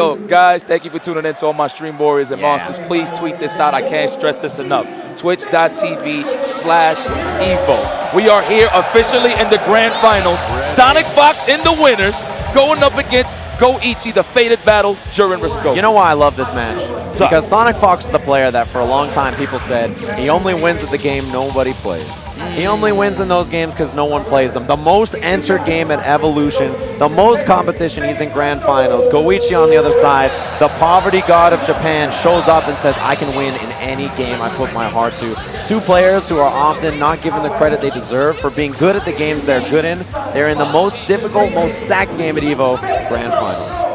Yo, guys, thank you for tuning in to all my stream warriors and Yeah. monsters. Please tweet this out. I can't stress this enough. Twitch.tv slash Evo. We are here officially in the grand finals. Sonic Fox in the winners going up against Goichi, the fated battle, Jurin versus Go. You know why I love this match? Because Sonic Fox is the player that for a long time people said he only wins at the game nobody plays. He only wins in those games because no one plays them. The most entered game at Evolution, the most competition, he's in grand finals. Goichi on the other side, the poverty god of Japan, shows up and says, I can win in any game I put my heart to. Two players who are often not given the credit they deserve for being good at the games they're good in. They're in the most difficult, most stacked game at EVO, grand finals.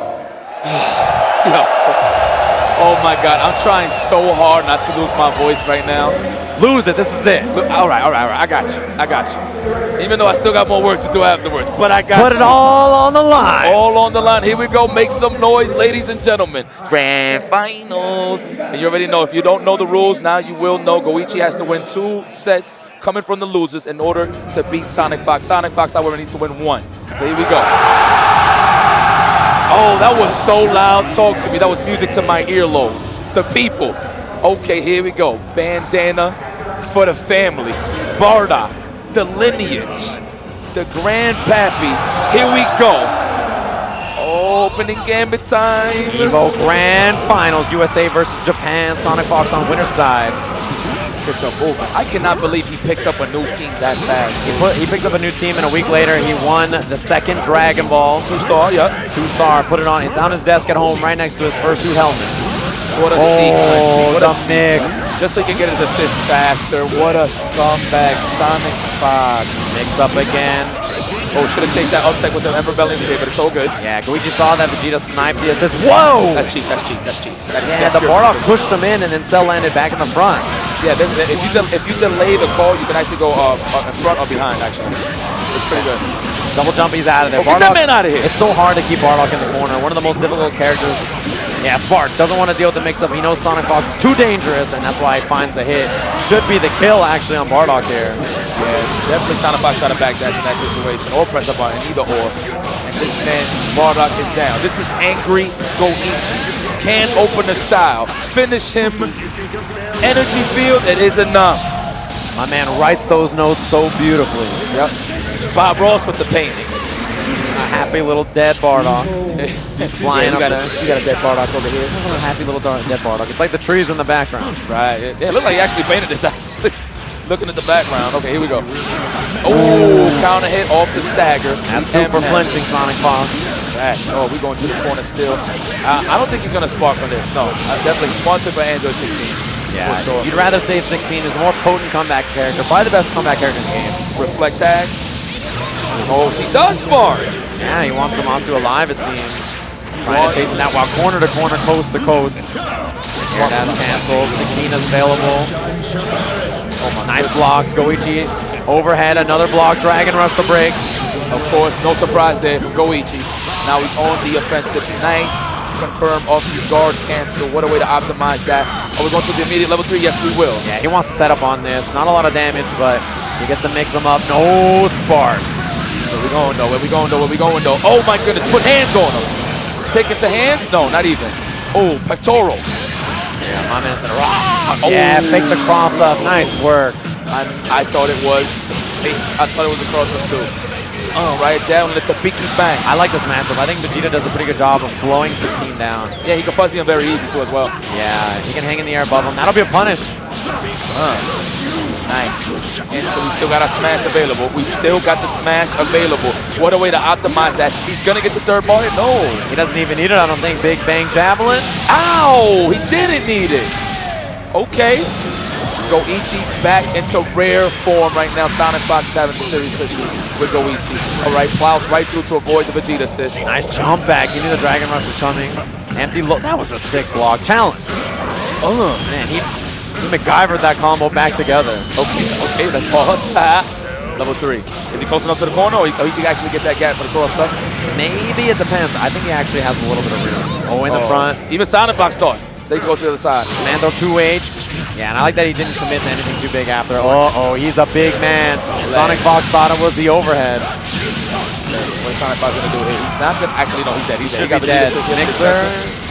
Oh my God, I'm trying so hard not to lose my voice right now. Lose it, this is it. All right, all right, all right. I got you. I got you. Even though I still got more work to do afterwards, but I got Put you. it all on the line. All on the line. Here we go. Make some noise, ladies and gentlemen. Grand finals. And you already know, if you don't know the rules, now you will know. Goichi has to win two sets coming from the losers in order to beat Sonic Fox. Sonic Fox, however, needs to win one. So here we go. Oh, that was so loud. Talk to me. That was music to my earlobes. The people. Okay, here we go. Bandana for the family. Bardock, the lineage, the grandpappy. Here we go. Opening gambit time. EVO Grand Finals, USA versus Japan. Sonic Fox on winner's side. Picked up over. I cannot believe he picked up a new team that fast. He put he picked up a new team, and a week later he won the second Dragon Ball. Two star, yep. Two star, put it on. It's on his desk at home, right next to his fursuit helmet. What a Oh, sequence. What a mix. sequence. Just so he can get his assist faster. What a scumbag. Sonic Fox. Mix up again. Oh, should have changed that uptake with the Ember Bellion spear, but it's all good. Yeah, Goichi saw that Vegeta sniped the assist. Whoa! That's cheap, that's cheap, that's cheap. That is, Yeah, the Bardock pushed him in, and then Cell landed back in the front. Yeah, then if you if you delay the call, you can actually go uh, uh, in front or behind. Actually, it's pretty good. Double jump, he's out of there. Oh, get that man outta here. It's so hard to keep Bardock in the corner. One of the most difficult characters. Yeah, Spark doesn't want to deal with the mix-up. He knows Sonic Fox is too dangerous, and that's why he finds the hit. Should be the kill, actually, on Bardock here. Yeah, definitely Sonic Fox try to backdash in that situation, or press a button, either or. And this man, Bardock, is down. This is angry Goichi. Can't open the style. Finish him. Energy field, it is enough. My man writes those notes so beautifully. Yep. Bob Ross with the paintings. A happy little dead Bardock. Flying you up got there. A, you got a dead Bardock over here. A happy little dead Bardock. It's like the trees in the background. Right. It, it looked like he actually painted this actually. Looking at the background. Okay, here we go. Oh, counter hit off the stagger. That's two for flinching, Sonic Fox. Right. Oh, we're going to the corner still. Uh, I don't think he's going to spark on this. No, I definitely it for Android 16. Yeah, sure. you'd rather save 16. He's a more potent comeback character. Probably the best comeback character in the game. Reflect tag. Oh, he does spark. Yeah, he wants Zamasu alive, it seems. Trying to chase him that while corner to corner, coast to coast. Dash cancels. 16 is available. Oh, nice blocks. Goichi overhead. Another block. Dragon rush to break. Of course, no surprise there from Goichi. Now he's on the offensive. Nice. Confirm off the guard cancel. What a way to optimize that. Are we going to the immediate level three? Yes, we will. Yeah, he wants to set up on this. Not a lot of damage, but he gets to mix them up. No spark. Where we going though? Where we going though? Where we going though? Oh my goodness! Put hands on him. Take it to hands? No, not even. Oh, pectorals. Yeah, my man said, "Rah!" Yeah, oh. fake the cross up. Nice work. I, I thought it was. I thought it was a cross up too. Oh, right down the Tabiki bang. I like this matchup. I think Vegeta does a pretty good job of slowing 16 down. Yeah, he can fuzzy him very easy too as well. Yeah, he can hang in the air above him. That'll be a punish. Uh-huh. Nice. And so we still got our smash available. We still got the smash available. What a way to optimize that. He's gonna get the third bar. No. He doesn't even need it, I don't think. Big Bang Javelin. Ow! He didn't need it. Okay. Goichi back into rare form right now. Sonic Fox is having some serious issues with Goichi. All right, plows right through to avoid the Vegeta assist. Nice jump back. He knew the Dragon Rush was coming. Empty look. That was a sick block. Challenge. Oh, Man, he, he MacGyvered that combo back together. okay, okay, let's pause. Level three. Is he close enough to the corner or he, or he can actually get that gap for the cross up? Maybe it depends. I think he actually has a little bit of room. Oh, in the Oh. front. Even Sonic Fox thought they could go to the other side. Mando 2H. Yeah, and I like that he didn't commit to anything too big after. Oh, oh, he's a big man. Sonic Fox thought it was the overhead. What's Sonic Fox gonna do here? He's not gonna. Actually, no, he's dead. He's dead. He got dead. Vegeta Assist Mixer.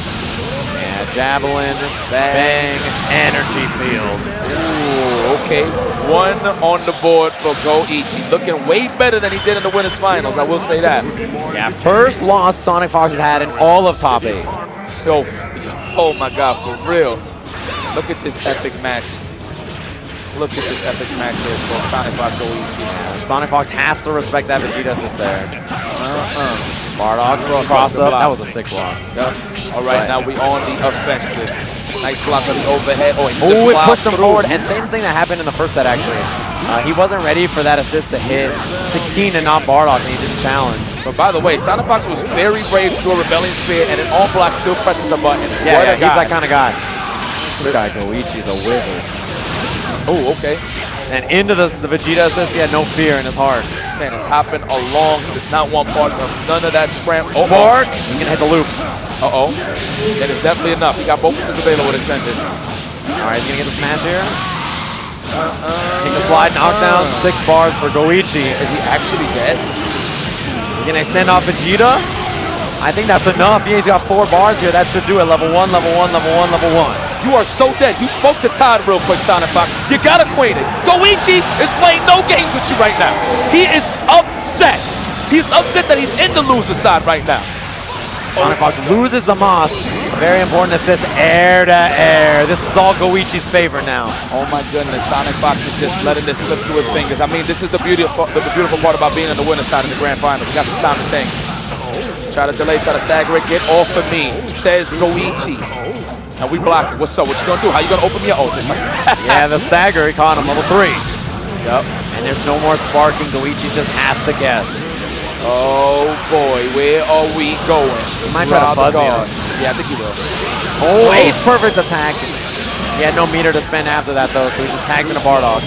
Javelin, Bang. bang, energy field. Ooh, okay. One on the board for Goichi. Looking way better than he did in the winners finals. I will say that. Yeah, first loss Sonic Fox has had in all of top eight. Yo, f- oh my God, for real. Look at this epic match. Look at this epic match here for Sonic Fox Goichi. Sonic Fox has to respect that Vegeta assist there. Uh-uh. Bardock cross up. That was a sick block. Yep. All right, now we on the offensive. Nice block on the overhead. Oh, he just Oh, it pushed him forward. And same thing that happened in the first set, actually. Uh, he wasn't ready for that assist to hit 16 and not Bardock, and he didn't challenge. But by the way, Sonic Fox was very brave to do a Rebellion Spear, and an all block still presses a button. Yeah, yeah he's that kind of guy. This guy, Goichi's a wizard. Oh, okay. And into the, the Vegeta assist, he had no fear in his heart. This man is hopping along. He does not want part of none of that scram. Oh, Spark, he can hit the loop. Uh-oh. That is definitely enough. He got both assists available to extend this. All right, he's gonna get the smash here. Take the slide, knockdown, six bars for Goichi. Is he actually dead? He's gonna extend off Vegeta. I think that's enough. Yeah, he's got four bars here. That should do it. Level one, level one, level one, level one. You are so dead. You spoke to Todd real quick, Sonic Fox. You got acquainted. Goichi is playing no games with you right now. He is upset. He's upset that he's in the loser side right now. Sonic Fox loses the Moss. Very important assist, air to air. This is all Goichi's favor now. Oh my goodness, Sonic Fox is just letting this slip through his fingers. I mean, this is the beautiful, the beautiful part about being on the winner's side in the grand finals. You got some time to think. Try to delay, try to stagger it. Get off of me, says Goichi. Now we block it. What's up? What you gonna do? How you gonna open me up? Oh, just like that. Yeah, the stagger, he caught him, level three. Yep. And there's no more sparking. Goichi just has to guess. Oh boy, where are we going? He might try to fuzzy him. Yeah, I think he will. Oh, eighth perfect attack. He had no meter to spend after that, though, so he just tagged in a Bardock.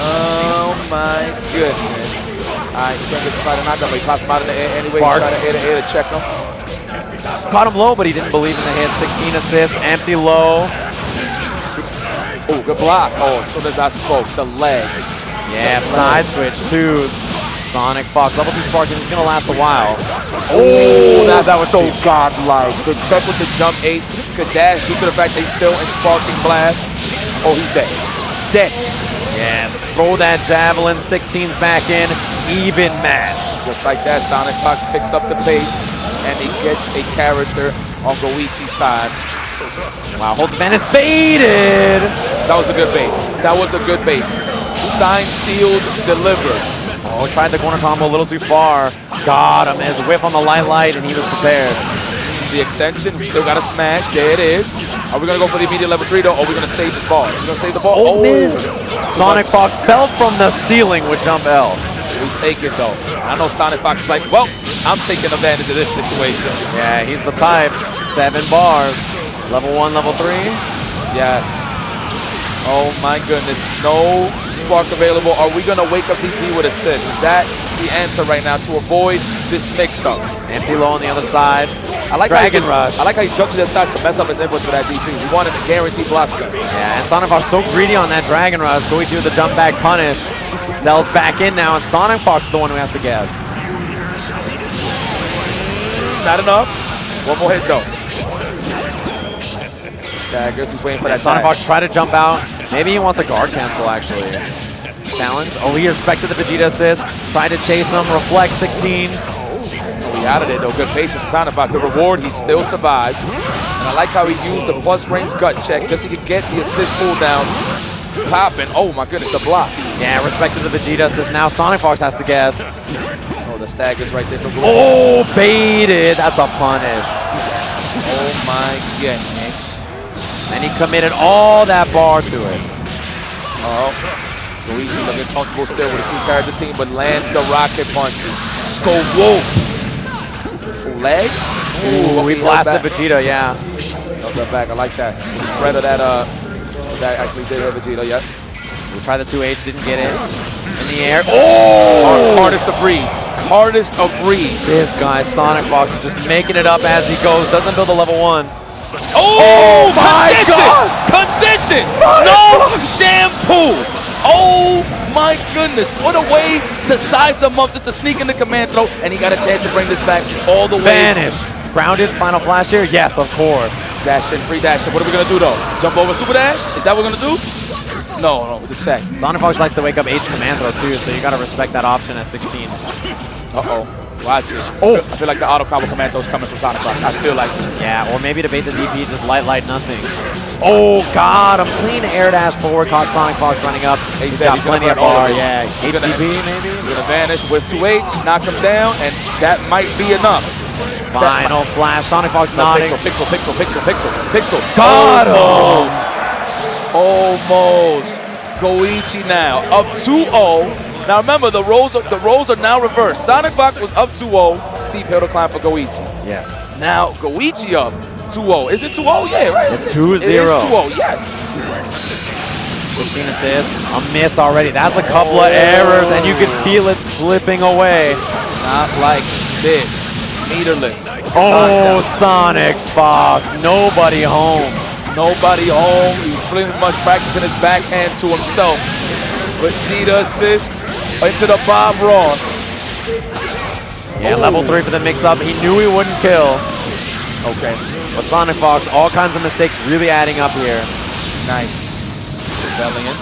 Oh my goodness. Alright, can't get the side of knockdown, but he pops him out in the air anyway. Spark. Try to air to air to check him. Caught him low, but he didn't believe in the hit. 16 assists, empty low. Oh, good block. Oh, as soon as I spoke, the legs. Yeah, The side legs. switch to Sonic Fox. Level 2 sparking, it's going to last a while. Oh, that's that was so cheap. godlike. Good check with the jump eight. Good dash due to the fact they still in sparking blast. Oh, he's dead. Dead. Yes, throw that javelin. 16's back in. Even match. Just like that, Sonic Fox picks up the pace and he gets a character on Goichi's side. Wow, hold holds advantage. Baited. That was a good bait. That was a good bait. Signed, sealed, delivered. Oh, tried the corner combo a little too far. Got him. A whiff on the light light, and he was prepared. The extension, we still got a smash. There it is. Are we gonna go for the immediate level three though? Or are we gonna save this ball? We gonna save the ball? Oh, miss. Sonic Fox fell from the ceiling with jump L. We take it though. I know Sonic Fox is like, well, I'm taking advantage of this situation. Yeah, he's the type. Seven bars. Level one, level three. Yes. Oh my goodness. No spark available. Are we gonna wake up DP with assist? Is that the answer right now to avoid this mix-up? Empty low on the other side. I like Dragon how just, Rush. I like how he jumped to the side to mess up his inputs for that DP. He wanted a guaranteed block. Yeah, and Sonic Fox so greedy on that Dragon Rush. Goichi with the jump back punish. Cell's back in now, and Sonic Fox is the one who has to gas. Not enough. One more hit though. Staggers. He's waiting for that Sonic. Fox tried to jump out. Maybe he wants a guard cancel, actually. Challenge. Oh, he respected the Vegeta assist. Tried to chase him. Reflect 16. Oh, He out of there though. Good patience for Sonic Fox. The reward, he still survives. And I like how he used the plus range gut check just so he could get the assist pull down. Popping. Oh my goodness, the block. Yeah, respect to the Vegeta says Now Sonic Fox has to guess. Oh, the stag is right there for Blue. Oh, baited. That's a punish. Oh my goodness. And he committed all that bar to it. Oh. Goichi looking comfortable still with a two-character team, but lands the rocket punches. Skull Wolf. Legs? Ooh, we he blasted. Vegeta, yeah. Held that back. I like that. The spread of that, uh, that actually did hit Vegeta, yep. We tried the 2H, didn't get it. In the air. Oh! Hard- hardest of reads. Hardest of reads. This guy, Sonic Fox, is just making it up as he goes. Doesn't build a level one. Oh, oh my condition! God! Condition! No shampoo! Oh my goodness. What a way to size them up just to sneak in the command throw. And he got a chance to bring this back all the way. Vanish. Grounded, final flash here? Yes, of course. Dash in, free dash in. What are we going to do though? Jump over super dash? Is that what we're going to do? No, no, with the check. Sonic Fox likes to wake up H command throw too, so you gotta respect that option at 16. Uh-oh. Watch it. Oh, I feel like the auto combo command throw is coming from Sonic Fox. I feel like Yeah, or maybe to bait the DP, just light, light, nothing. Oh, oh God, I'm clean air dash forward, caught Sonic Fox running up. He's He's got He's plenty of bar, yeah. He's gonna- maybe? He's gonna vanish with 2H, knock him down, and that might be enough. Final flash, Sonic Fox No, nodding. pixel, pixel, pixel, pixel, pixel, pixel. Got him. Almost. Goichi now up 2-0. Now remember, the roles are, the roles are now reversed. Sonic Fox was up 2-0. Steve Hill climb for Goichi. Yes. Now Goichi up 2-0. Is it 2-0? Yeah, right. It's 2-0. is 2-0. Yes. 16 assists, a miss already. That's a couple of errors, and you can feel it slipping away. Not like this. Meterless. Oh, Sonic Fox, nobody home. Nobody home. Pretty much practicing his backhand to himself. Vegeta assist into the Bob Ross. Yeah, Oh. level three for the mix-up. He knew he wouldn't kill, Okay, but Sonic Fox, all kinds of mistakes really adding up here. nice. Rebellion.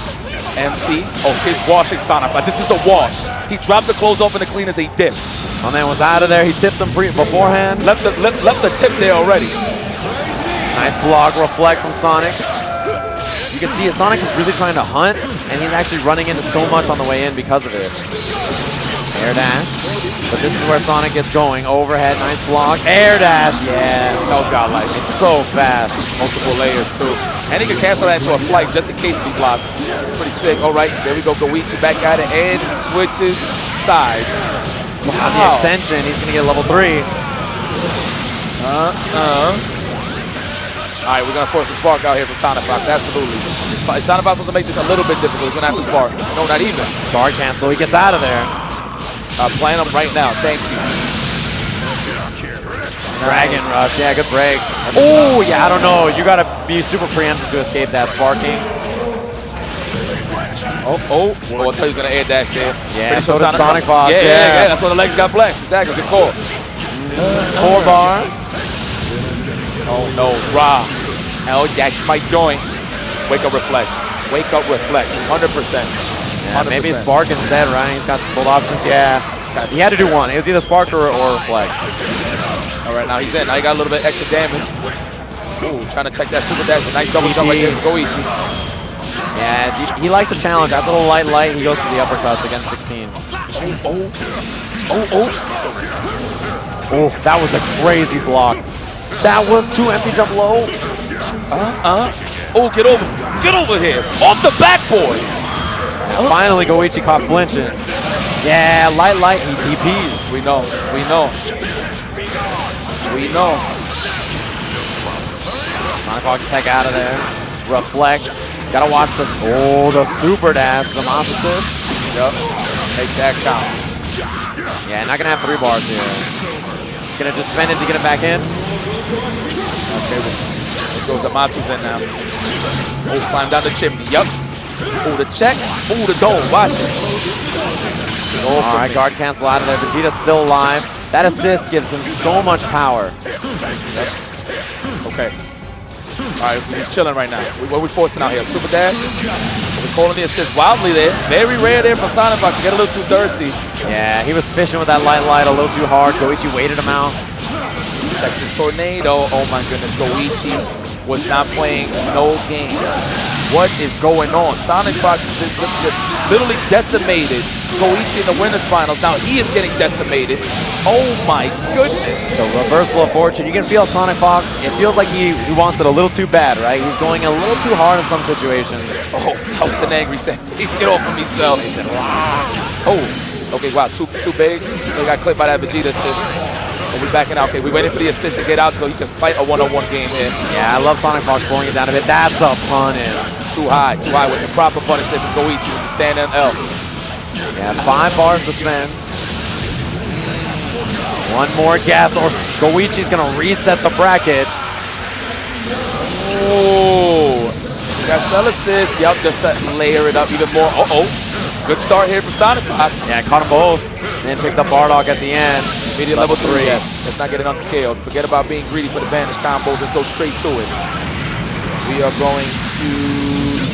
Empty. Oh, he's washing Sonic. But this is a wash. He dropped the clothes off in the clean as he dipped. My man was out of there. He tipped him pre beforehand. Left the, left, left the tip there already. Nice block, reflect from Sonic. You can see Sonic is really trying to hunt, and he's actually running into so much on the way in because of it. Air dash. But this is where Sonic gets going. Overhead, nice block. Air dash, yeah. That was godlike. It's so fast. multiple layers too. And he can cancel that into a flight just in case he blocks. Pretty sick. All right, there we go. Goichi back at it, and he switches sides. On the extension, he's gonna get level three. Uh-uh. All right, we're gonna force a spark out here for Sonic Fox. Absolutely. Sonic Fox wants to make this a little bit difficult, he's gonna have to spark. No, not even. Guard cancel, he gets out of there. Uh, playing him right now. Thank you. Dragon Nice. Rush, yeah, good break. Oh, yeah, I don't know. You gotta be super preemptive to escape that sparking. Oh, oh, oh! I thought he was gonna air dash there. Yeah, Pretty so sure did Sonic Fox, Yeah, yeah, yeah. yeah. That's why the legs got flexed. Exactly. Good call. Four bars. Oh no, Ra. Hell yeah, my joint. Wake up, reflect. Wake up, reflect. 100%. Yeah, maybe 100%. Spark instead, right? He's got both options. Yeah. He had to do one. It was either Spark or, or Reflect. All right, now he's in. Now he got a little bit extra damage. Ooh, trying to check that super dash. Nice double jump right there. TP. Goichi. Yeah, he, he likes to challenge. After the light light, he goes for the uppercuts against 16. Oh, oh, oh. Oh, that was a crazy block. That was two empty jump low. Uh, uh. oh, get over. Get over here. Off the backboard. And finally, Goichi caught flinching. Yeah, light light, he TPs. We know. We know. We know. Sonic Fox tech out of there. Reflect. Gotta watch this. Oh, the super dash, the mouse assist. Yep. Make that count. Yeah, not gonna have three bars here. Gonna just spend it to get it back in. Okay, well, goes Amatu's in now. Oh, climb down the chimney. Yep. Oh, the check. Oh, the dome. Watch it. All right, guard cancel out of there. Vegeta's still alive. That assist gives him so much power. Okay. All right, he's chilling right now. We- What are we forcing out here? Super dash? Calling the assist wildly there. Very rare there from Sonic Fox to get a little too thirsty. Yeah, he was fishing with that light light a little too hard. Goichi waited him out. Texas Tornado. Oh my goodness, Goichi was not playing no game. What is going on? Sonic Fox just literally decimated Goichi in the winners finals. Now he is getting decimated. Oh my goodness. The reversal of fortune. You can feel Sonic Fox. It feels like he, he wants it a little too bad, right? He's going a little too hard in some situations. Oh, that was an angry stand. He's get off of me, Cell. He said, wow. Oh, okay, wow, too too big. They got clipped by that Vegeta assist. Are we're backing out? Okay, we're waiting for the assist to get out so he can fight a one-on-one game here. Yeah, I love Sonic Fox slowing it down a bit. That's a punish. Too high, too high with the proper punishment from Goichi with the stand and L. Yeah, five bars to spend. One more gas, or Goichi's gonna reset the bracket. Oh, Got cell assist. Yep, just to layer it up even more. Uh-oh. Good start here for Sonic Fox. Yeah, caught them both. Then picked up Bardock at the end. Medium level, three. Yes. Let's not get it unscaled. Forget about being greedy for the vanish combos. Let's go straight to it. We are going to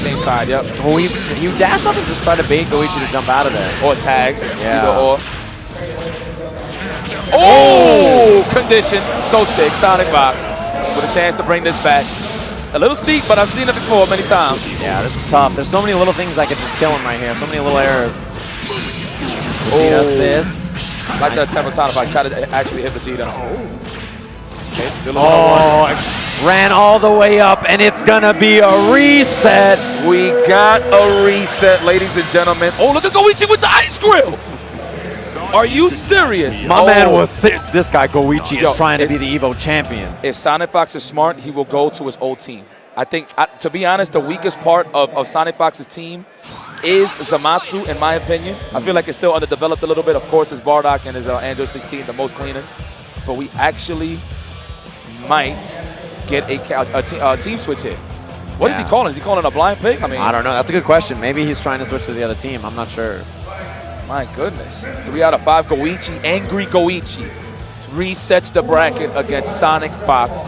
same side. Yep. Oh, you, you dash up and just try to bait Goichi to jump out of there. Or tag. Yeah. Or. Oh! oh! Condition. So sick. Sonic Fox. with a chance to bring this back. A little steep, but I've seen it before many times. Yeah, this is tough. There's so many little things that could just kill him right here. So many little errors. Vegeta Oh. assist. Like that type of Sonic Fox. Try to actually hit Vegeta. Okay, still Oh, ran all the way up, and it's gonna be a reset. We got a reset, ladies and gentlemen. Oh, look at Goichi with the ice grill. Are you serious? My Oh. man was si- this guy Goichi Yo, is trying to it- be the Evo champion. If Sonic Fox is smart, he will go to his old team. I think, I, to be honest, the weakest part of, of Sonic Fox's team is Zamasu, in my opinion. I feel like it's still underdeveloped a little bit. Of course, it's Bardock and his uh, Android 16, the most cleanest. But we actually might get a, a, a team switch here. What is Yeah. he calling? Is he calling a blind pick? I mean, I don't know. That's a good question. Maybe he's trying to switch to the other team. I'm not sure. My goodness. Three out of five. Goichi, angry Goichi, resets the bracket against Sonic Fox.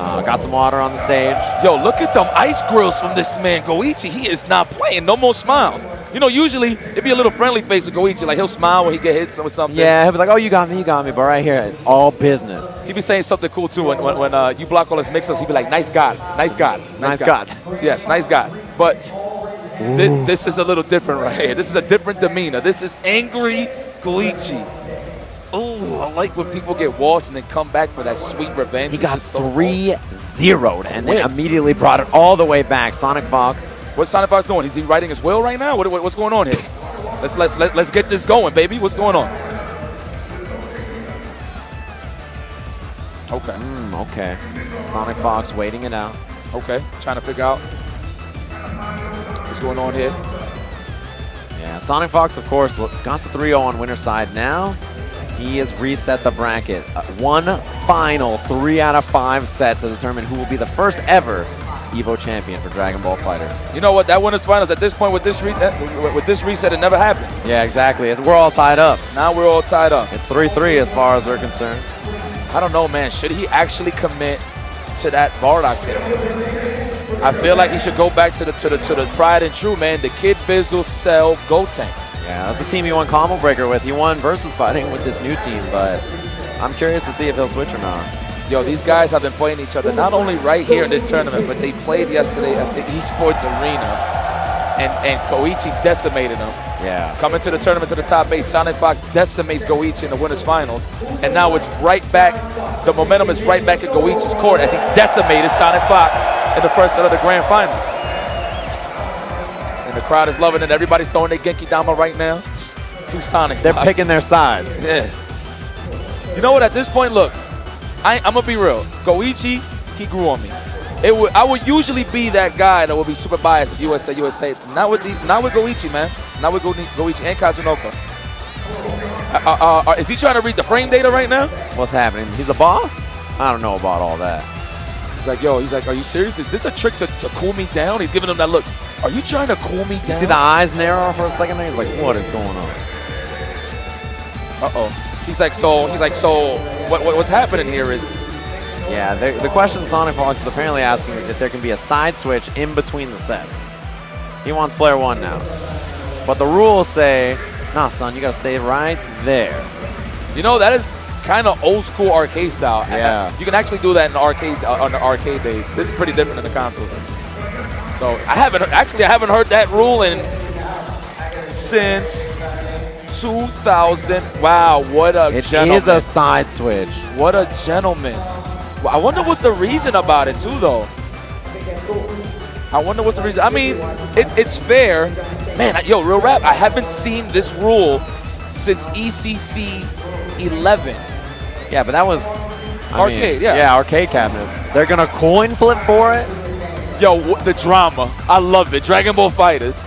Uh, got some water on the stage. Yo, look at them ice grills from this man, Goichi. He is not playing. No more smiles. You know, usually it'd be a little friendly face with Goichi. Like he'll smile when he get hit with something. Yeah, he'll be like, oh, you got me, you got me. But right here, it's all business. He'd be saying something cool too when, when, when uh, you block all his mix-ups. He'd be like, "Nice God, nice God, Nice God. Yes, nice God. But thi- this is a little different right here. This is a different demeanor. This is angry Goichi. Oh, I like when people get washed and then come back for that sweet revenge. He got 3 0'd and then immediately brought it all the way back. Sonic Fox. What's Sonic Fox doing? Is he writing his will right now? What, what- what's going on here? Let's let's let, let's get this going, baby. What's going on? Okay, Mm, okay. Sonic Fox waiting it out. okay. Trying to figure out what's going on here. Yeah, Sonic Fox, of course, got the 3 0 on winner side. Now he has reset the bracket. Uh, one final 3 out of 5 set to determine who will be the first ever Evo champion for Dragon Ball FighterZ. You know what? That winners finals at this point with this re- uh, with this reset, it never happened. Yeah, exactly. We're all tied up. Now we're all tied up. It's 3 3 as far as we're concerned. I don't know, man. Should he actually commit to that Bardock team? I feel like he should go back to the to the to the tried and true, man. The Kid Bizzle, Cell, Gotenks. Yeah, that's the team he won Combo Breaker with. He won versus fighting with this new team, but I'm curious to see if he'll switch or not. Yo, these guys have been playing each other not only right here in this tournament, but they played yesterday at the Esports Arena, and and Goichi decimated them. Yeah. Coming to the tournament to the top eight, Sonic Fox decimates Goichi in the winners finals, and now it's right back. The momentum is right back at Goichi's court as he decimated Sonic Fox in the first set of the grand finals. And the crowd is loving it. Everybody's throwing their Genki Dama right now to Sonic. They're Fox. picking their sides. Yeah. You know what? At this point, look, I, I'm gonna be real. Goichi, he grew on me. It would, I would usually be that guy that would be super biased if USA, USA. Not with the, not with Goichi, man. Not with Go, Goichi and Kazunoko. Uh, uh, uh, is he trying to read the frame data right now? What's happening? He's a boss? I don't know about all that. He's like, yo, he's like, are you serious? Is this a trick to, to cool me down? He's giving him that look. Are you trying to cool me down? You see the eyes narrow for a second there? He's like, what is going on? Uh oh. He's like, so. He's like, so. What, what what's happening here is Yeah, the, the question Sonic Fox is apparently asking is if there can be a side switch in between the sets. He wants player one now. But the rules say, nah, son, you gotta stay right there. You know, that is kind of old school arcade style. Yeah. You can actually do that in arcade uh, on the arcade days. This is pretty different than the consoles. So I haven't actually I haven't heard that rule in since 2000. Wow, what a It gentleman! is a side switch. what a gentleman. I wonder what's the reason about it too, though. I wonder what's the reason. I mean, it, it's fair, man. Yo, real rap. I haven't seen this rule since ECC 11. Yeah, but that was I Arcade, mean, yeah. Yeah, arcade cabinets. They're gonna coin flip for it. Yo, the drama. I love it. Dragon Ball FighterZ.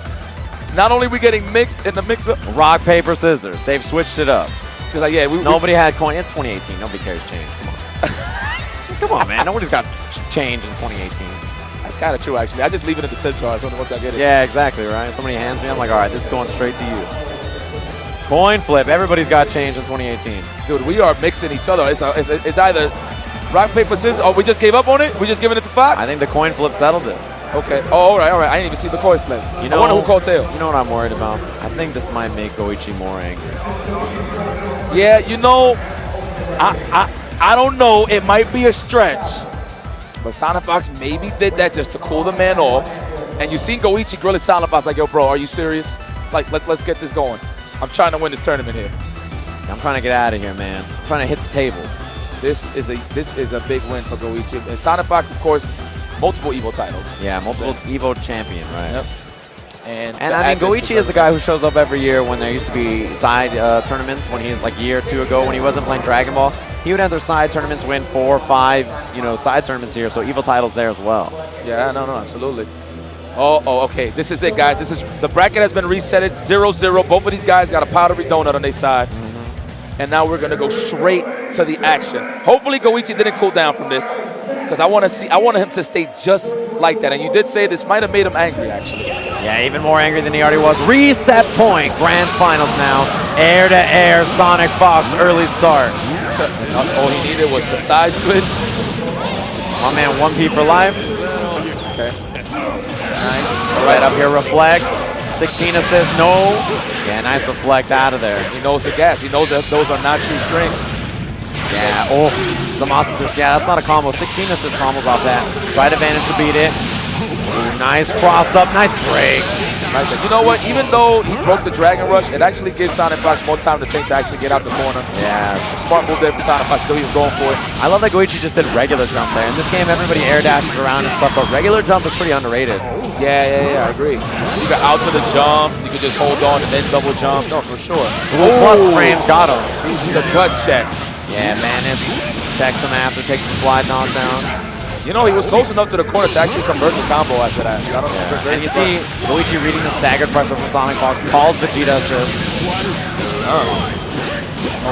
Not only we getting mixed in the mix. Rock, paper, scissors. They've switched it up. She's like, yeah, we, we Nobody had coin. It's 2018. Nobody cares change. Come on. Come on, man. Nobody's got ch- change in 2018. That's kind of true, actually. I just leave it in the tip jar so once I get it. Yeah, exactly, right? Somebody hands me, I'm like, all right, this is going straight to you. Coin flip. Everybody's got change in 2018. Dude, we are mixing each other. It's, a, it's, it's either rock, paper, scissors, or we just gave up on it? We just giving it to Fox? I think the coin flip settled it. Okay. Oh, all right, all right. I didn't even see the coin flip. You know, I wonder who called tail. You know what I'm worried about? I think this might make Goichi more angry. Yeah, you know, I, I, I don't know. It might be a stretch. But Sonic Fox maybe did that just to cool the man off. And you seen Goichi grilling Sonic Fox like, yo, bro, are you serious? Like, let, let's get this going. I'm trying to win this tournament here. I'm trying to get out of here, man. I'm trying to hit the tables. This is a this is a big win for Goichi. And Sonic Fox, of course, multiple Evo titles. Yeah, multiple Evo champion, right? Yep. And, And I mean, Goichi is the guy who shows up every year when there used to be side uh, tournaments. When he's like a year or two ago, when he wasn't playing Dragon Ball, he would have enter side tournaments, win four, or five, you know, side tournaments here. So Evo titles there as well. Yeah, no, no, absolutely. Oh, oh, okay. This is it, guys. This is the bracket has been reset. 0-0. Both of these guys got a powdery donut on their side. And now we're gonna go straight to the action. Hopefully Goichi didn't cool down from this. Because I wanna see I want him to stay just like that. And you did say this might have made him angry actually. Yeah, even more angry than he already was. Reset point, grand finals now. Air to air, Sonic Fox, early start. All he needed was the side switch. My man, 1P for life. Okay. Nice. Right up here, reflect. 16 assists, no. Yeah, nice reflect out of there. He knows the gas. He knows that those are not true strings. Yeah, oh, Zamas assist. Yeah, that's not a combo. 16 assist combos off that. Right advantage to beat it. Ooh, nice cross up, nice break. You know what? Even though he broke the Dragon Rush, it actually gives Sonic Fox more time to think to actually get out the corner. Yeah, Smart move there for Sonic Fox. Still even going for it. I love that Goichi just did regular jump there. In this game, everybody air dashes around and stuff, but regular jump is pretty underrated. Yeah, yeah, yeah, I agree. You got out to the jump, you could just hold on and then double jump. No, for sure. Ooh, plus frames got him. The gut check. Yeah, Manus checks him after, takes the slide knockdown. You know, he was close enough to the corner to actually convert the combo after that. I don't know. very And you see Goichi reading the staggered pressure from Sonic Fox, calls Vegeta assist. Oh,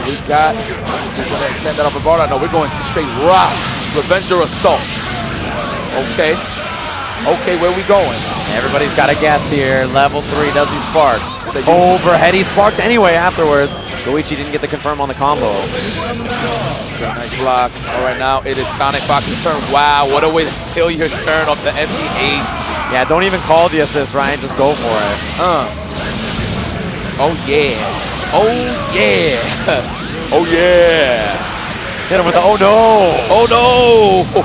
we've got. This is going to extend that upper bar. No, we're going to straight rock. Revenger Assault. Okay. Okay, where we going? Everybody's got a guess here. Level three, does he spark? Overhead, he sparked anyway afterwards. Goichi didn't get the confirm on the combo. Nice block. All right, now it is Sonic Fox's turn. Wow, what a way to steal your turn off the MPH. Yeah, don't even call the assist, Ryan. Just go for it. Uh. Oh, yeah. Oh, yeah. oh, yeah. Hit him with the oh no. Oh,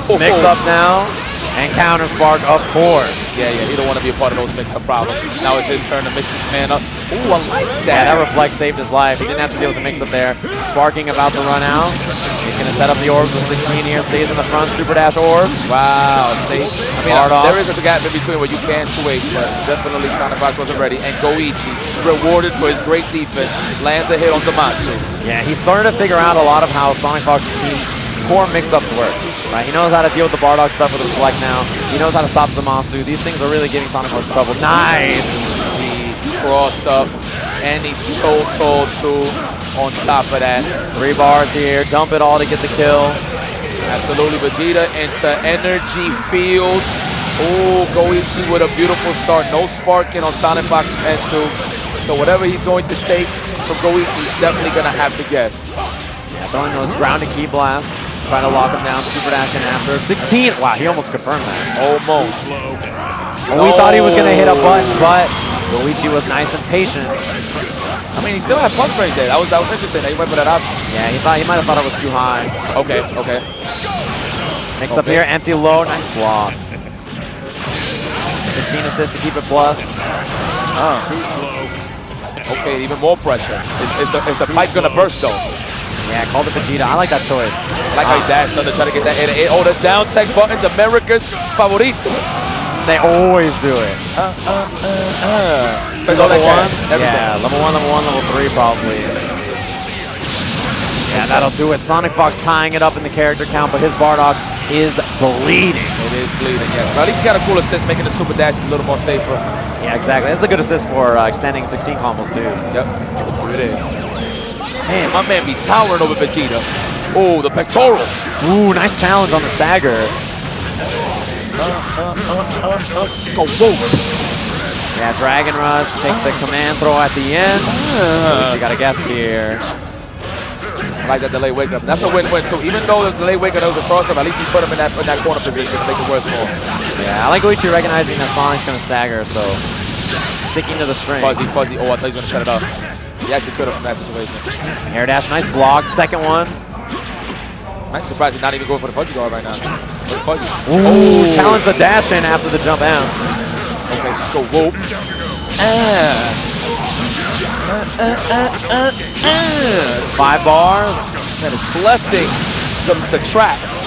no. Mix up now. And counter spark, of course. Yeah, yeah, he don't want to be a part of those mix-up problems. Now it's his turn to mix this man up. Ooh, I like Yeah, that that. reflex saved his life. He didn't have to deal with the mix-up there. Sparking about to run out. He's going to set up the orbs with 16 here. Stays in the front. Super dash orbs. Wow, see? I mean, Hard off. there is a gap in between where you can 2H, but definitely Sonic Fox wasn't ready. And Goichi, rewarded for his great defense, lands a hit on Zamasu. Yeah, he's starting to figure out a lot of how Sonic Fox's team core mix-ups work. Right, he knows how to deal with the Bardock stuff with Reflect now. He knows how to stop Zamasu. These things are really giving Sonic Fox trouble. Nice! The cross up, and he's so tall too on top of that. Three bars here. Dump it all to get the kill. Absolutely, Vegeta into energy field. Oh, Goichi with a beautiful start. No sparking on Sonic Fox's end too. So whatever he's going to take from Goichi, he's definitely going to have to guess. Yeah, throwing those grounded key blasts. Trying to lock him down. Super dash in after. 16. Wow, he almost confirmed that. Almost. And we thought he was going to hit a button, but Goichi was nice and patient. I mean, he still had plus range there. That was that was interesting. That he went for that option. Yeah, he thought he might have thought it was too high. Okay, okay. Mix up here, empty low, nice block. 16 assists to keep it plus. Oh. Too slow. Okay, even more pressure. Is, is the, is the pipe gonna burst though? Yeah, call the Vegeta. I like that choice. I like how he dashed under trying to get that 8 Oh, the down text buttons, America's favorito. They always do it. Uh, uh, uh, uh. Level one? Yeah, level one, level one, level three probably. Yeah, that'll do it. Sonic Fox tying it up in the character count, but his Bardock is bleeding. It is bleeding, yes. But at least he got a cool assist, making the super dashes a little more safer. Yeah, exactly. That's a good assist for uh, extending 16 combos too. Yep, it is. Man, my man be towering over Vegeta. Oh, the pectorals. Ooh, nice challenge on the stagger. uh, uh, uh. Yeah, Dragon Rush, take the command throw at the end. You got to guess here. I like that delay wake up. That's a win-win. So even though the delay wake up was a cross up, at least he put him in that in that corner position to make it worse for him. Yeah, I like Goichi recognizing that Sonic's going to stagger, so sticking to the string. Fuzzy, fuzzy. Oh, I thought he was gonna set it up. He actually could have from that situation. Air dash, nice block. Second one. I'm surprised he's not even going for the fuzzy guard right now. Fuzzy. Ooh, challenge the dash in after the jump out. Okay, scope. Ah. Uh, uh, uh. Five bars. That is blessing the, the traps.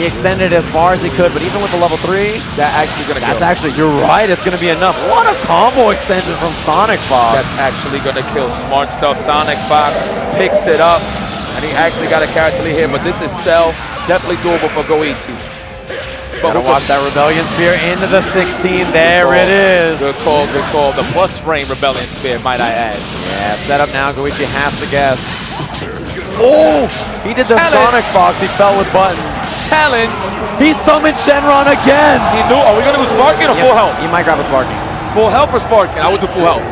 He extended as far as he could, but even with the level three, That actually is gonna that's kill. actually, you're right, it's going to be enough. What a combo extension from Sonic Fox. That's actually gonna kill. Smart stuff. Sonic Fox picks it up, and he actually got a character lead here. But this is Cell. Definitely doable for Goichi. But Gotta watch that Rebellion Spear into the 16. There it is. Good call, good call. The plus frame Rebellion Spear, might I add. Yeah, set up now. Goichi has to guess. Oh, he did the Challenge. Sonic Fox. He fell with buttons. Challenge. He summoned Shenron again. He knew. Are we gonna go Sparking or full health? He might grab a Sparking. Full health or Sparking? I would do full health.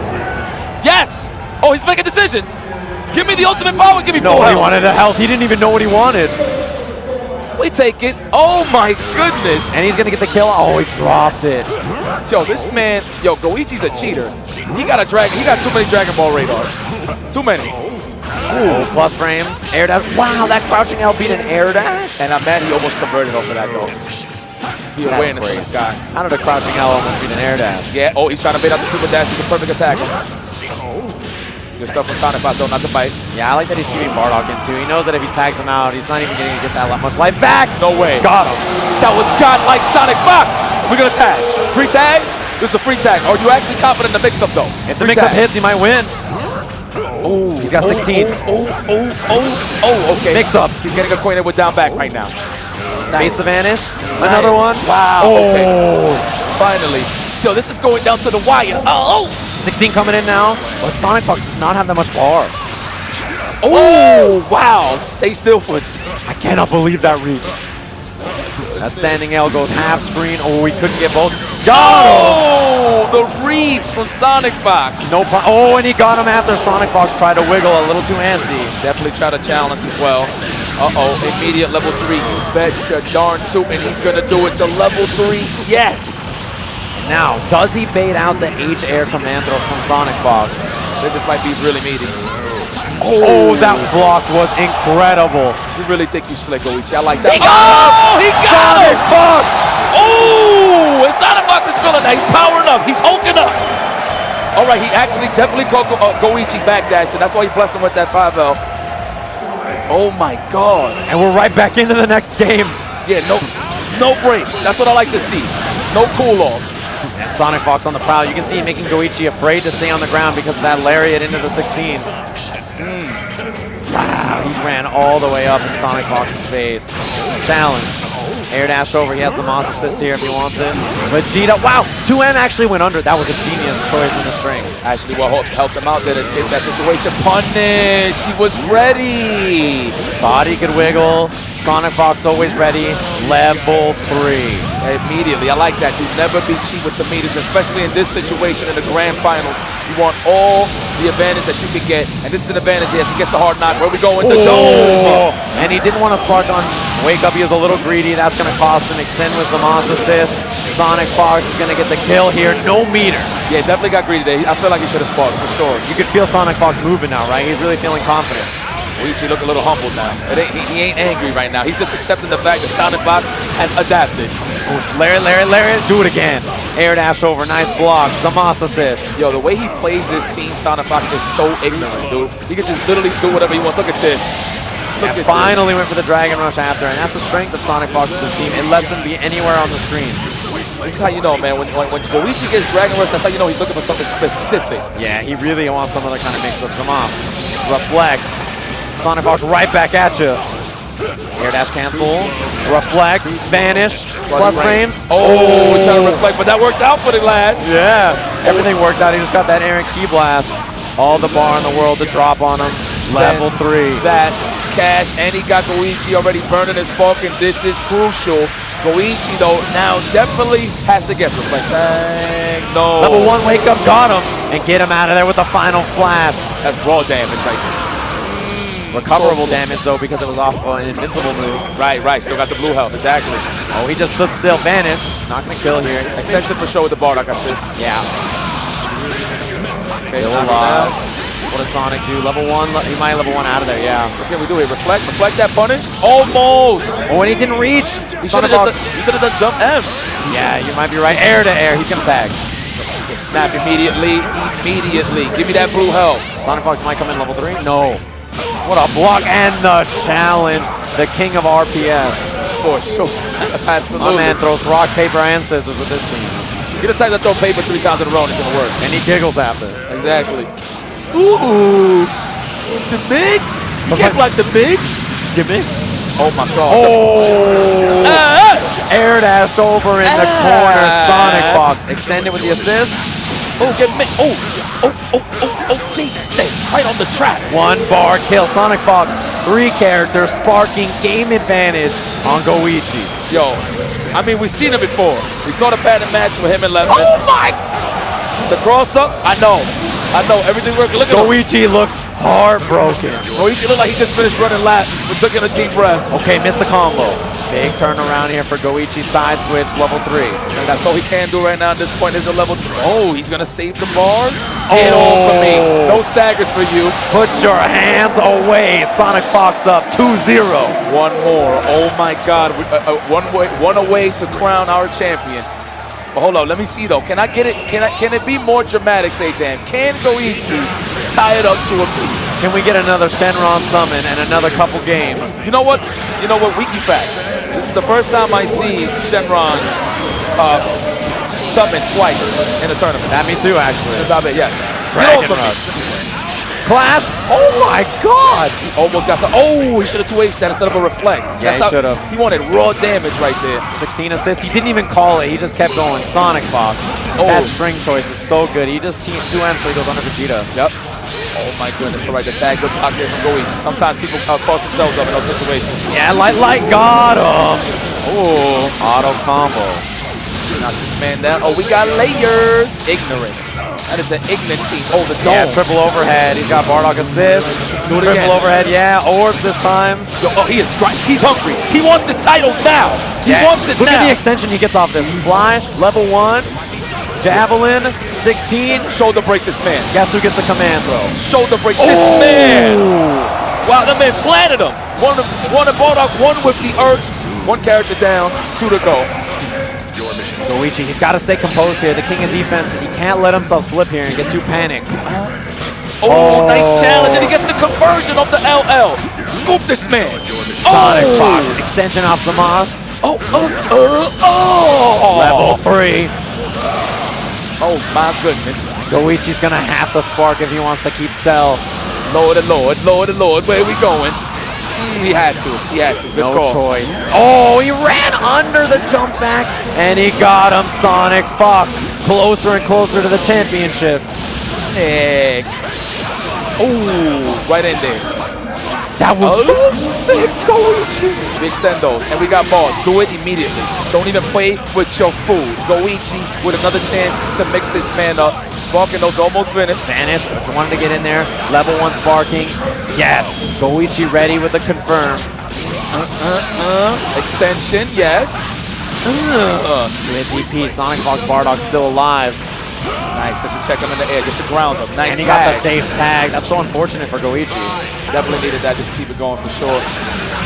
Yes. Oh, he's making decisions. Give me the ultimate power. Give me No, full he wanted the health. He didn't even know what he wanted. We take it. Oh my goodness. And he's going to get the kill. Oh, he dropped it. Yo, this man, yo, Goichi's a cheater. He got a dragon. He got too many Dragon Ball radars. Too many. Ooh, plus frames. Air dash. Wow, that crouching L beat an air dash? And I'm mad he almost converted off of that though. The That's awareness of crazy. this guy. How did a crouching L almost beat an air dash? Yeah. Oh, he's trying to bait out the super dash. He's a perfect attack. Oh. Good stuff from Sonic Fox though, not to bite. Yeah, I like that he's keeping Bardock in too. He knows that if he tags him out, he's not even going to get that much life back. No way. Got him. That was godlike Sonic Fox. We're gonna tag. Free tag. This is a free tag. Are you actually confident in the mix-up though? If the mix-up hits, he might win. Oh, He's got 16. Oh, oh, oh, oh, oh, okay. Mix-up. He's getting acquainted with down back right now. Baits the vanish. Another one. Wow. Oh. Okay. Oh. Finally. So this is going down to the wire. Uh, oh. 16 coming in now. But Sonic Fox does not have that much bar. Oh. Wow. Stay still for it. I cannot believe that reached. That standing L goes half screen. Oh, we couldn't get both. Got oh. Oh, the reads from Sonic Fox. No Oh, and he got him after Sonic Fox tried to wiggle a little too antsy. Definitely try to challenge as well. Uh-oh, immediate level three. You betcha darn two, and he's gonna do it to level three. Yes. Now, does he bait out the H air command throw from Sonic Fox? I think this might be really meaty. Oh, that block was incredible. You really think you slick, Goichi? I like that. He got oh, him! he got Sonic him! Fox! Oh, and Sonic Fox is feeling that. He's powering up. He's hulking up. All right, he actually definitely caught Go- uh, Goichi backdash, and that's why he blessed him with that 5L. Oh my God. And we're right back into the next game. Yeah, no, no breaks. That's what I like to see. No cool-offs. And Sonic Fox on the prowl. You can see him making Goichi afraid to stay on the ground because of that lariat into the 16. Mm. Wow, he ran all the way up in Sonic Fox's face. Challenge. Air dash over. He has the Moss assist here if he wants it. Vegeta. Wow, 2M actually went under. That was a genius choice in the string. Actually, what helped- helped him out there to escape that situation. Punish. He was ready. Body could wiggle. Sonic Fox always ready. Level 3. Immediately, I like that. Do never be cheap with the meters, especially in this situation in the grand finals. You want all the advantage that you can get, and this is an advantage as he gets the hard knock. Where we go going? The dome. And he didn't want to spark on Wake Up. He was a little greedy. That's going to cost him. Extend with the Moss assist. Sonic Fox is going to get the kill here. No meter. Yeah, definitely got greedy there. I feel like he should have sparked for sure. You could feel Sonic Fox moving now, right? He's really feeling confident. Goichi look a little humbled now. Ain't, he, he ain't angry right now. He's just accepting the fact that Sonic Fox has adapted. Larry, Larry, Larry, do it again. Air dash over, nice block. Samas assist. Yo, the way he plays this team, Sonic Fox, is so ignorant, dude. He can just literally do whatever he wants. Look at this. Look And at finally went for the Dragon Rush after, and that's the strength of Sonic Fox with this team. It lets him be anywhere on the screen. this. This is how you know, man. When, when, when Goichi gets Dragon Rush, that's how you know he's looking for something specific. Yeah, he really wants some other kind of mix-up. Samas. Reflect. Sonic Fox right back at you. Air dash cancel. Reflect. Vanish. Plus frames. Oh, oh. it's trying to reflect, but that worked out for the lad. Yeah, everything worked out. He just got that Aaron key blast. All the bar in the world to drop on him. Level three. That's cash, and he got Goichi already burning his and this is crucial Goichi, though, now definitely has to guess. Reflect tag. No. Level one wake up got him and get him out of there with the final flash. That's raw damage. Like, Recoverable to damage though because it was off an invincible move. right, right. Still got the blue health. Exactly. Oh, he just stood still. Vanish. Not gonna kill here. Extension for sure with the Bardock assist. Yeah. Okay, Still alive. What does Sonic do? Level one. le- He might level one out of there. Yeah. What can we do here? Reflect, reflect that punish. Almost. Oh, and he didn't reach. He should have Fox. just. He should have done jump M. Yeah, you might be right. Air to air. He's gonna tag. Snap immediately. Immediately. Give me that blue health. Sonic Fox might come in level three. No. What a block and the challenge. The king of RPS. For sure. My man throws rock, paper, and scissors with this team. You're the type to throw paper three times in a row and it's gonna work. And he giggles after. Exactly. Ooh. The Migs? You can't block the Migs? Gimmicks. Oh my god. Oh! Ah, Air dash over in the corner. Ah. Sonic Fox extended with the assist. oh, get me. Oh, oh, oh, oh, oh, Jesus. Right on the track. One bar kill. Sonic Fox, three characters, sparking game advantage on Goichi. Yo, I mean, we've seen it before. We saw the pattern match with him and Lemon. Oh my! The cross up, I know. I know. Everything working. Look at him. Goichi looks heartbroken. Goichi look like he just finished running laps but took in a deep breath. Okay, missed the combo. Big turnaround here for Goichi. Side switch, level three. And that's all he can do right now at this point is a level three. Oh, he's gonna save the bars. Get off of me. Oh. No staggers for you. Put your hands away. Sonic Fox up 2-0. One more. Oh my God. Uh, uh, one way, one away to crown our champion. But hold on, let me see though. Can I get it? Can I? Can it be more dramatic, say Jam? Can Goichi tie it up to a piece? Can we get another Shenron summon and another couple games? You know what? You know what? Wiki fact. This is the first time I see Shenron uh, summon twice in a tournament. That me too, actually. Top eight, yes. Dragon. Rush. Clash. Oh my God. He almost got some. Oh, he should have 2 H that instead of a reflect. Yeah, he should've. He wanted raw damage right there. 16 assists. He didn't even call it. He just kept going. Sonic Fox. Oh. That string choice is so good. He just teams 2M so he goes under Vegeta. Yep. Oh my goodness. All right, the tag good block there from Goichi. Sometimes people uh, cross themselves up in those situations. Yeah, Light Light got him. Oh, Auto combo. knock this man down. Oh, we got layers. Ignorant. That is an ignorant team. Oh, the dome. Yeah, triple overhead. He's got Bardock assist. Do it triple again. overhead. Yeah, orbs this time. Yo, oh, he is. He's hungry. He wants this title now. He Yeah. wants it Look now. at the extension he gets off this. Fly, level one, javelin, 16. Shoulder break this man. Guess who gets a command throw? Shoulder break this man. Wow, that man planted him. One, one in Bardock, one with the Earths. One character down, two to go. Goichi, he's got to stay composed here. The king of defense, he can't let himself slip here and get too panicked. Oh, Oh. nice challenge, and he gets the conversion of the LL. Scoop this man. Sonic oh. Fox, extension off Samas. Oh, oh, oh, oh. Level three. Oh, my goodness. Goichi's gonna have to spark if he wants to keep Cell. Lord and Lord, Lord and Lord, where are we going? Mm, he had to. He had to. Good No call. choice. Oh, he ran under the jump back, and he got him. Sonic Fox closer and closer to the championship. Nick. Oh, right in there. That was Oh. so sick, Goichi. We extend those, and we got balls. Do it immediately. Don't even play with your food. Goichi with another chance to mix this man up. Sparking those almost finished. Vanish, wanted to get in there. Level one sparking. Yes. Goichi ready with the confirm. Uh, extension, yes. Uh, Good DP. Sonic Fox Bardock still alive. Nice. I should check him in the air just to ground him. Nice And he tag. got the safe tag. That's so unfortunate for Goichi. Definitely needed that just to keep it going for sure.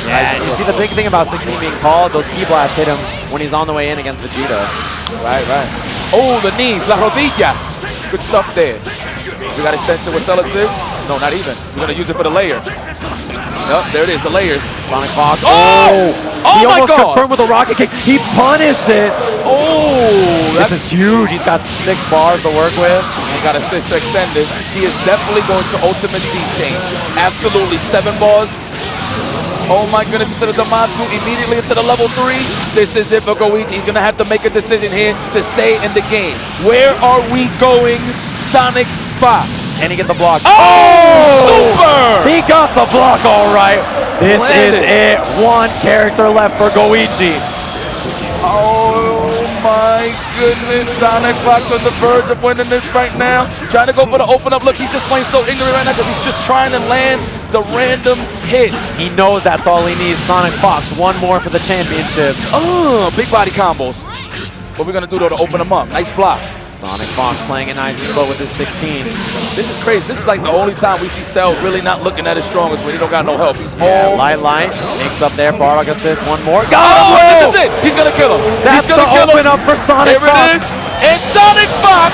Yeah, and you see the big thing about 16 being tall, those key blasts hit him when he's on the way in against Vegeta. Right, right. Oh, the knees, las rodillas. Good stuff there. We got extension with cell assist. No, not even. We're gonna use it for the layer. Yep, there it is, the layers. Sonic Fox. Oh! oh! Oh he my almost God! confirmed with a rocket kick. He punished it. Oh, This is huge. He's got six bars to work with. He got assist to extend this. He is definitely going to ultimate Z change. Absolutely. Seven bars. Oh my goodness, into the Zamasu, immediately into the level three. This is it for Goichi. He's gonna have to make a decision here to stay in the game. Where are we going, Sonic Fox? And he gets the block. Oh, oh! super! He got the block all right. This Landed. is it. One character left for Goichi. Oh my goodness, Sonic Fox on the verge of winning this right now. Trying to go for the open up look. He's just playing so ignorant right now because he's just trying to land the random hits. He knows that's all he needs. Sonic Fox, one more for the championship. Oh, big body combos. What we gonna do though to open him up? Nice block. Sonic Fox playing it nice and slow with his 16. This is crazy. This is like the only time we see Cell really not looking at his strongest when he don't got no help. He's Yeah, all light, light. Mix up there. Bardock assist. One more. Oh, got Oh, this is it. He's gonna kill him. That's He's gonna the kill open him. up for Sonic Here Fox. it is. And Sonic Fox.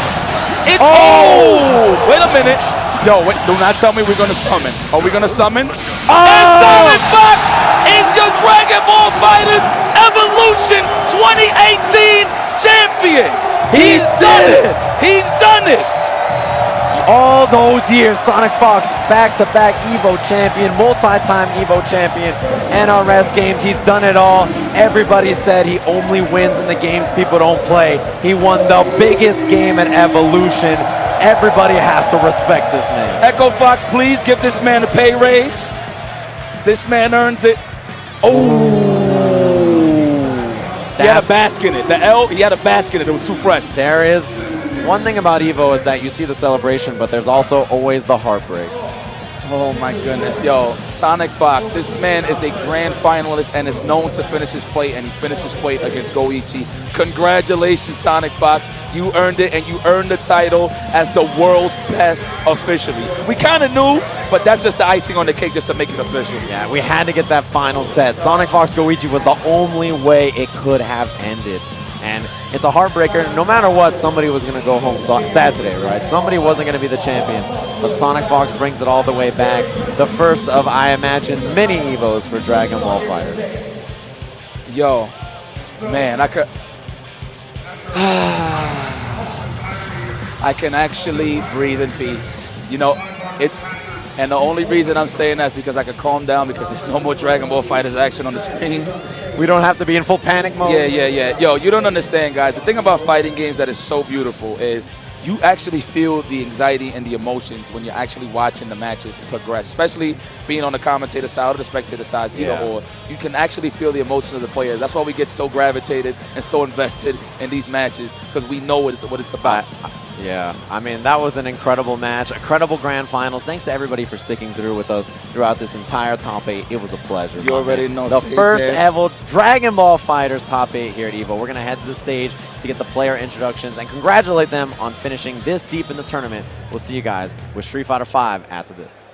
It, Oh! oh! Wait a minute. Yo, wait, do not tell me we're gonna summon. Are we gonna summon? Oh! And Sonic Fox is your Dragon Ball FighterZ Evolution 2018 champion. He He's done did it. He's done it. All those years, Sonic Fox, back-to-back EVO champion, multi-time EVO champion, NRS games, he's done it all. Everybody said he only wins in the games people don't play. He won the biggest game in Evolution. Everybody has to respect this man. Echo Fox, please give this man a pay raise. This man earns it. Oh! He had a basket in it. The L, he had a basket in it. It was too fresh. There is one thing about EVO is that you see the celebration, but there's also always the heartbreak. Oh my goodness, yo, Sonic Fox. This man is a grand finalist and is known to finish his plate, and he finished his plate against Goichi. Congratulations, Sonic Fox. You earned it, and you earned the title as the world's best officially. We kind of knew, but that's just the icing on the cake just to make it official. Yeah, we had to get that final set. Sonic Fox Goichi was the only way it could have ended. And it's a heartbreaker. No matter what, somebody was going to go home so- sad today, right? Somebody wasn't going to be the champion. But Sonic Fox brings it all the way back. The first of, I imagine, many EVOs for Dragon Ball FighterZ. Yo, man, I could. I can actually breathe in peace. You know, it. And the only reason I'm saying that is because I can calm down because there's no more Dragon Ball FighterZ action on the screen. We don't have to be in full panic mode. Yeah, yeah, yeah. Yo, you don't understand, guys. The thing about fighting games that is so beautiful is you actually feel the anxiety and the emotions when you're actually watching the matches progress, especially being on the commentator side or the spectator side, either Yeah. or. You can actually feel the emotion of the players. That's why we get so gravitated and so invested in these matches because we know what it's what it's about. Yeah, I mean, that was an incredible match, incredible grand finals. Thanks to everybody for sticking through with us throughout this entire top eight. It was a pleasure. You already man. know, The CJ. first ever Dragon Ball FighterZ top eight here at EVO. We're going to head to the stage to get the player introductions and congratulate them on finishing this deep in the tournament. We'll see you guys with Street Fighter V after this.